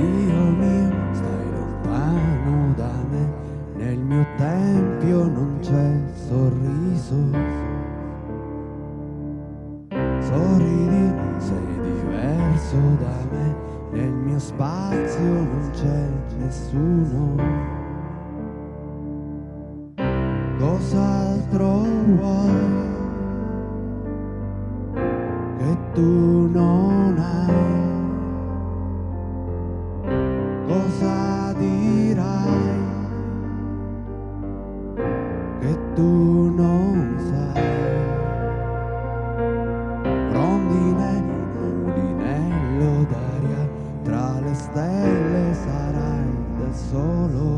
Dio mio, stai lontano da me, nel mio tempio non c'è sorriso. Sorridi, sei diverso da me, nel mio spazio non c'è nessuno. Cos'altro vuoi che tu tu non sai? Rondine, mulinello d'aria, tra le stelle sarai da solo.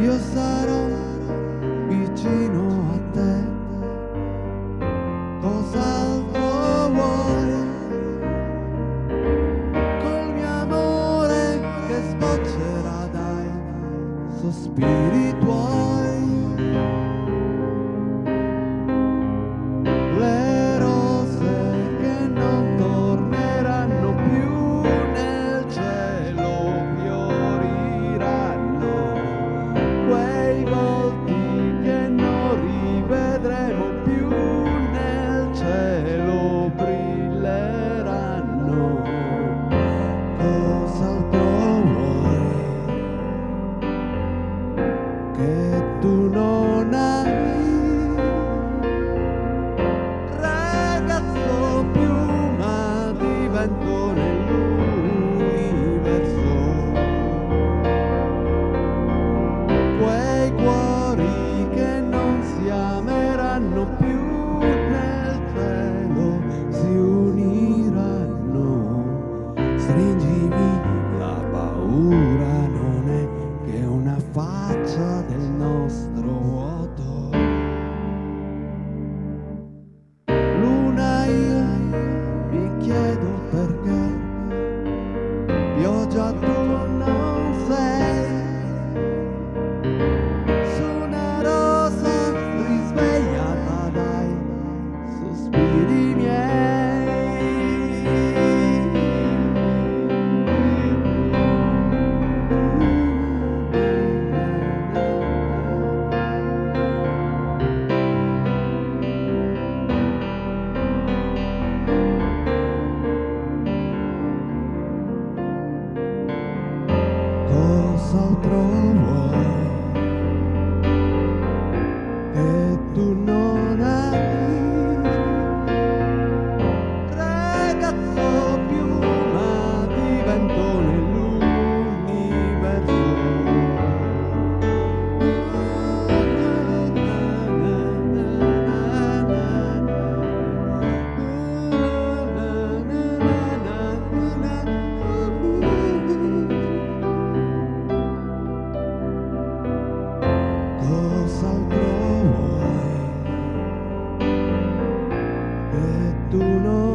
Io sarò espiritual. Stringimi la paura non è che una faccia del nostro vuoto. Luna io mi chiedo perché pioggia tu tu non hai ragazzo altro vuoi che tu non